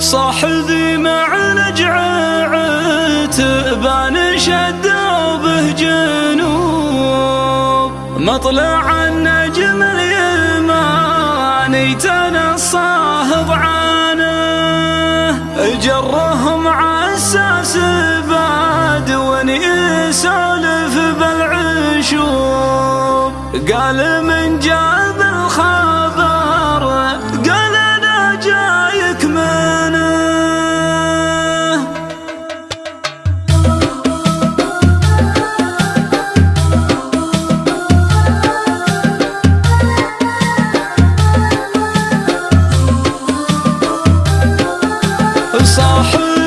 صاح ذي مع نجع عتبان شدوا به جنوب مطلع النجم اليماني تنصاه ضعانه جرهم عساس صاحب